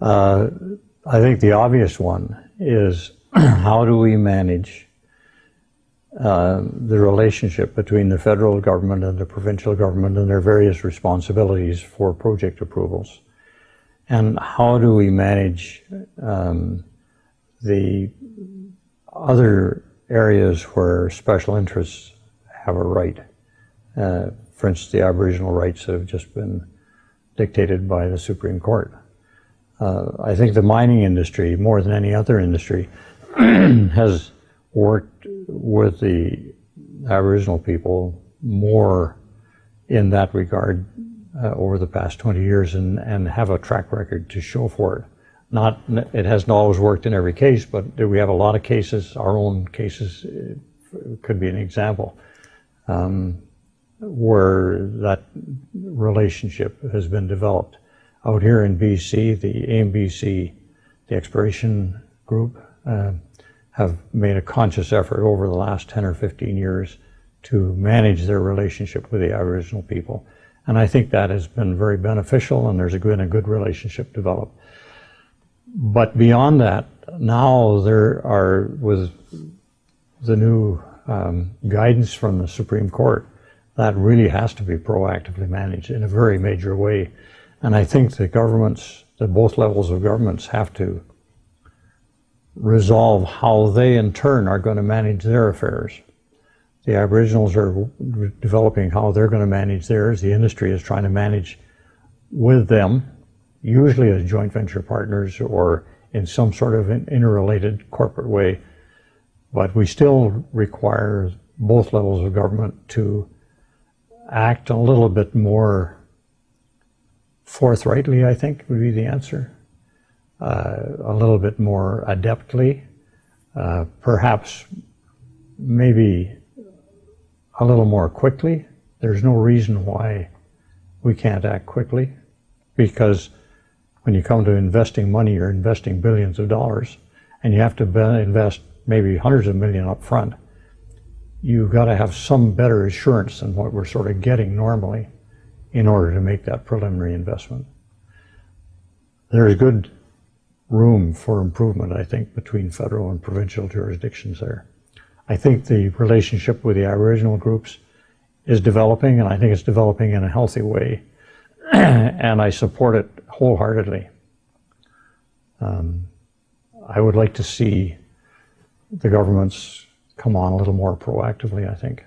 Uh, I think the obvious one is how do we manage uh, the relationship between the federal government and the provincial government and their various responsibilities for project approvals? And how do we manage um, the other areas where special interests have a right? Uh, for instance, the Aboriginal rights that have just been dictated by the Supreme Court. Uh, I think the mining industry, more than any other industry, has worked with the Aboriginal people more in that regard uh, over the past 20 years and, and have a track record to show for it. Not, it hasn't always worked in every case, but we have a lot of cases, our own cases uh, could be an example, um, where that relationship has been developed. Out here in BC, the AMBC, the exploration group, uh, have made a conscious effort over the last 10 or 15 years to manage their relationship with the Aboriginal people. And I think that has been very beneficial and there's been a good relationship developed. But beyond that, now there are, with the new um, guidance from the Supreme Court, that really has to be proactively managed in a very major way. And I think the governments, the both levels of governments have to resolve how they in turn are going to manage their affairs. The Aboriginals are developing how they're going to manage theirs. The industry is trying to manage with them, usually as joint venture partners or in some sort of an interrelated corporate way. But we still require both levels of government to act a little bit more forthrightly, I think, would be the answer uh, a little bit more adeptly, uh, perhaps maybe a little more quickly. There's no reason why we can't act quickly because when you come to investing money, you're investing billions of dollars and you have to invest maybe hundreds of million up front. You've got to have some better assurance than what we're sort of getting normally in order to make that preliminary investment. There's good room for improvement, I think, between federal and provincial jurisdictions there. I think the relationship with the Aboriginal groups is developing, and I think it's developing in a healthy way, and I support it wholeheartedly. Um, I would like to see the governments come on a little more proactively, I think.